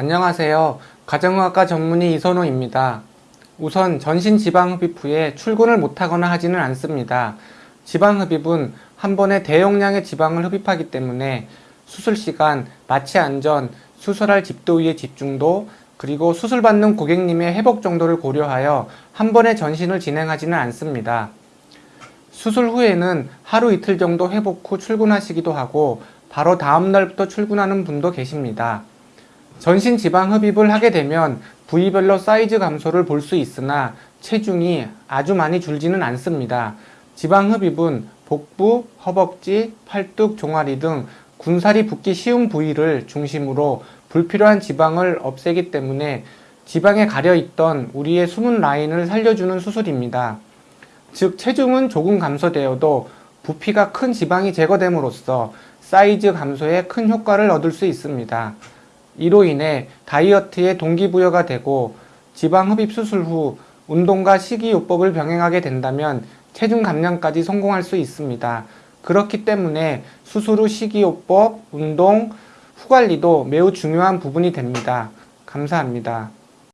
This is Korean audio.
안녕하세요. 가정의학과 전문의 이선호입니다. 우선 전신 지방흡입 후에 출근을 못하거나 하지는 않습니다. 지방흡입은 한 번에 대용량의 지방을 흡입하기 때문에 수술 시간, 마취 안전, 수술할 집도위의 집중도, 그리고 수술받는 고객님의 회복 정도를 고려하여 한 번에 전신을 진행하지는 않습니다. 수술 후에는 하루 이틀 정도 회복 후 출근하시기도 하고 바로 다음 날부터 출근하는 분도 계십니다. 전신 지방 흡입을 하게 되면 부위별로 사이즈 감소를 볼 수 있으나 체중이 아주 많이 줄지는 않습니다. 지방 흡입은 복부, 허벅지, 팔뚝, 종아리 등 군살이 붙기 쉬운 부위를 중심으로 불필요한 지방을 없애기 때문에 지방에 가려 있던 우리의 숨은 라인을 살려주는 수술입니다. 즉 체중은 조금 감소되어도 부피가 큰 지방이 제거됨으로써 사이즈 감소에 큰 효과를 얻을 수 있습니다. 이로 인해 다이어트에 동기부여가 되고 지방 흡입 수술 후 운동과 식이요법을 병행하게 된다면 체중 감량까지 성공할 수 있습니다. 그렇기 때문에 수술 후 식이요법, 운동, 후 관리도 매우 중요한 부분이 됩니다. 감사합니다.